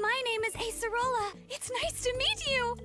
My name is Acerola. It's nice to meet you.